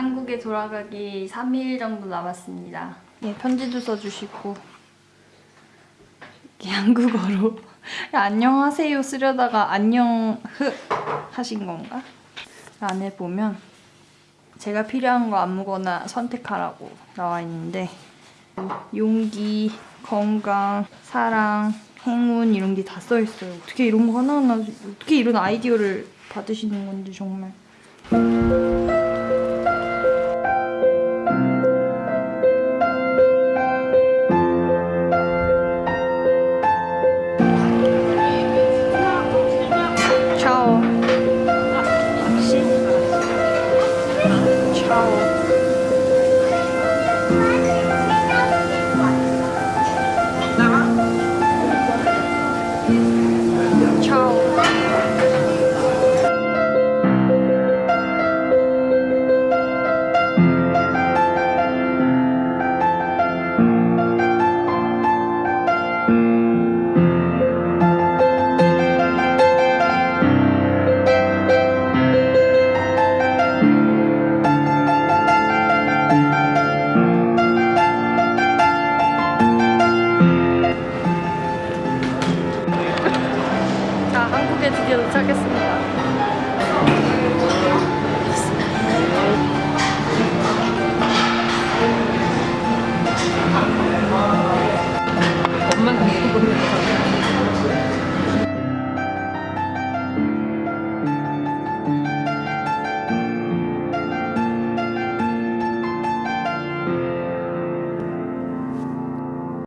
한국에 돌아가기 3일 정도 남았습니다. 예, 편지도 써주시고 한국어로 안녕하세요 쓰려다가 안녕 흐 하신 건가? 안에 보면 제가 필요한 거 아무거나 선택하라고 나와 있는데 용기, 건강, 사랑, 행운 이런 게 다 써 있어요. 어떻게 이런 거 하나하나 어떻게 이런 아이디어를 받으시는 건지 정말. 敲。来吗？敲。 한국에 드디어 도착했습니다.